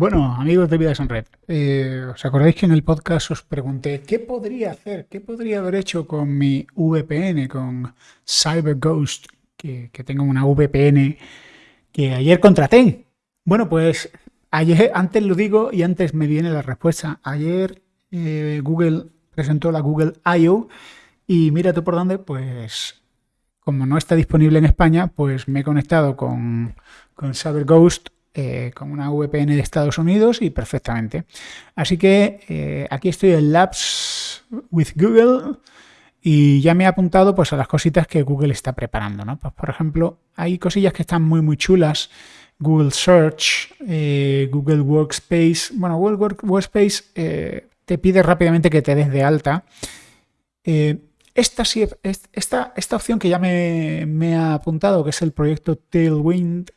Bueno, amigos de Vidas en Red, eh, ¿os acordáis que en el podcast os pregunté qué podría hacer, qué podría haber hecho con mi VPN, con CyberGhost, que, tengo una VPN que ayer contraté? Bueno, pues ayer, antes lo digo y antes me viene la respuesta. Ayer eh, Google presentó la Google I.O. y mira tú por dónde, pues como no está disponible en España, pues me he conectado con, con CyberGhost eh, con una VPN de Estados Unidos y perfectamente. Así que eh, aquí estoy en Labs with Google y ya me he apuntado pues, a las cositas que Google está preparando. ¿no? Pues, por ejemplo, hay cosillas que están muy muy chulas. Google Search, eh, Google Workspace. Bueno, Google Workspace te pide rápidamente que te des de alta. Esta, esta, opción que ya me, ha apuntado, que es el proyecto Tailwind,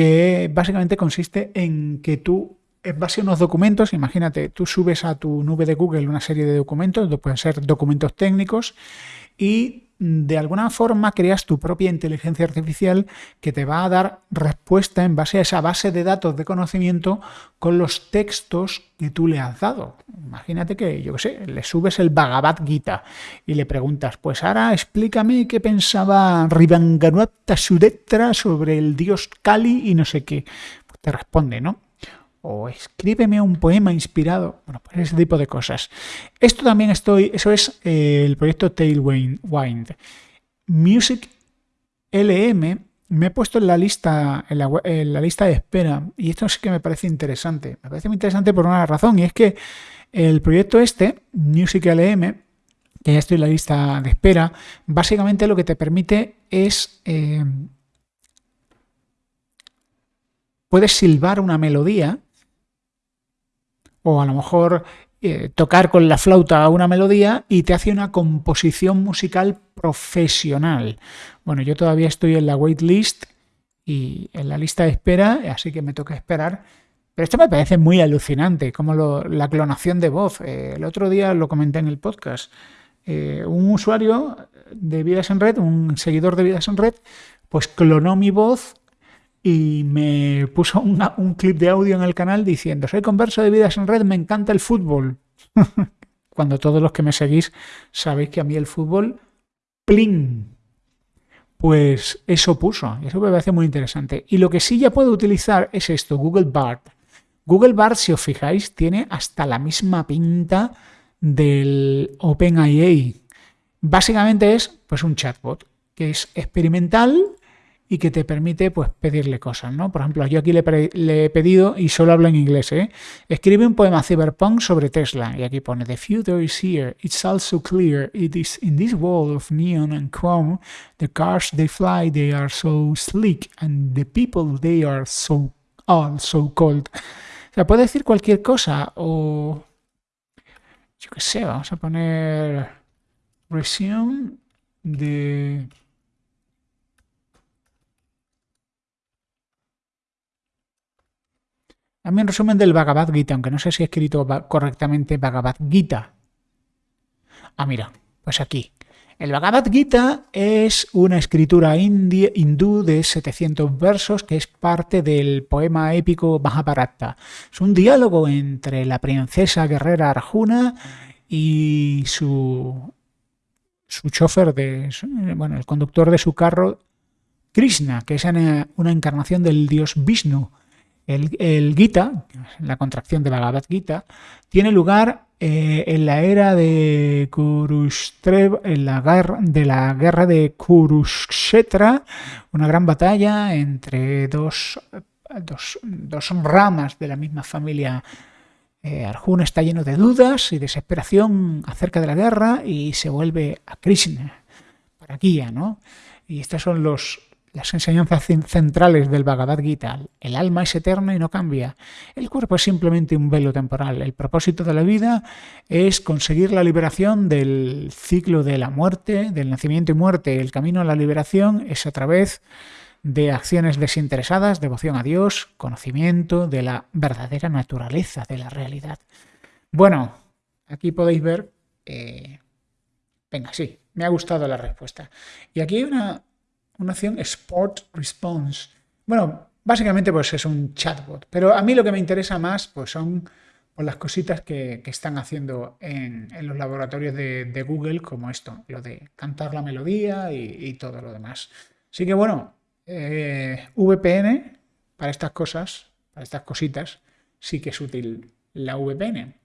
que básicamente consiste en que tú, en base a unos documentos, imagínate, tú subes a tu nube de Google una serie de documentos, pueden ser documentos técnicos, y de alguna forma creas tu propia inteligencia artificial que te va a dar respuesta en base a esa base de datos de conocimiento con los textos que tú le has dado. Imagínate que, yo qué sé, le subes el Bhagavad Gita y le preguntas, pues ahora explícame qué pensaba Rivanganuata Sudetra sobre el dios Kali y no sé qué. Pues te responde, ¿no? O escríbeme un poema inspirado, bueno, pues ese tipo de cosas. Esto también estoy, eso es eh, el proyecto Tailwind. Music LM me he puesto en la lista en la, lista de espera y esto sí que me parece interesante. Me parece muy interesante por una razón y es que el proyecto este, Music LM, que ya estoy en la lista de espera, básicamente lo que te permite es eh, puedes silbar una melodía o a lo mejor eh, tocar con la flauta una melodía y te hace una composición musical profesional. Bueno, yo todavía estoy en la waitlist y en la lista de espera, así que me toca esperar. Pero esto me parece muy alucinante, como la clonación de voz. Eh, el otro día lo comenté en el podcast. Eh, un usuario de Vidas en Red, un seguidor de Vidas en Red, pues clonó mi voz y me puso un clip de audio en el canal diciendo, soy converso de vidas en red, me encanta el fútbol. Cuando todos los que me seguís sabéis que a mí el fútbol, ¡plin! Pues eso puso, eso me parece muy interesante. Y lo que sí ya puedo utilizar es esto, Google Bard. Google Bard, si os fijáis, tiene hasta la misma pinta del OpenIA. Básicamente es pues un chatbot que es experimental, y que te permite pues pedirle cosas, ¿no? Por ejemplo, yo aquí le, he pedido, y solo hablo en inglés, ¿eh? Escribe un poema cyberpunk sobre Tesla, y aquí pone, The future is here, it's also clear, it is in this world of neon and chrome, the cars they fly, they are so sleek, and the people they are so all so cold. O sea, puede decir cualquier cosa, o... Yo qué sé, vamos a poner... Resume de... También resumen del Bhagavad Gita, aunque no sé si he escrito correctamente Bhagavad Gita. Ah, mira, pues aquí. El Bhagavad Gita es una escritura hindú de 700 versos que es parte del poema épico Mahabharata. Es un diálogo entre la princesa guerrera Arjuna y su, su chofer, de, bueno, el conductor de su carro, Krishna, que es una encarnación del dios Vishnu. El, Gita, la contracción de Bhagavad Gita, tiene lugar eh, en la era de Kurushtreva, en la guerra, de la guerra de Kurukshetra, una gran batalla entre dos, dos, ramas de la misma familia. Eh, Arjuna está lleno de dudas y desesperación acerca de la guerra y se vuelve a Krishna, para guía, ¿no? Y estos son los, las enseñanzas centrales del Bhagavad Gita. El alma es eterna y no cambia. El cuerpo es simplemente un velo temporal. El propósito de la vida es conseguir la liberación del ciclo de la muerte, del nacimiento y muerte. El camino a la liberación es a través de acciones desinteresadas, devoción a Dios, conocimiento de la verdadera naturaleza de la realidad. Bueno, aquí podéis ver... Eh, venga, sí, me ha gustado la respuesta. Y aquí hay una, una acción Sport Response. Bueno, básicamente pues es un chatbot. Pero a mí lo que me interesa más pues son pues, las cositas que, están haciendo en, los laboratorios de, Google, como esto, lo de cantar la melodía y, todo lo demás. Así que bueno, eh, VPN para estas cosas, para estas cositas, sí que es útil la VPN.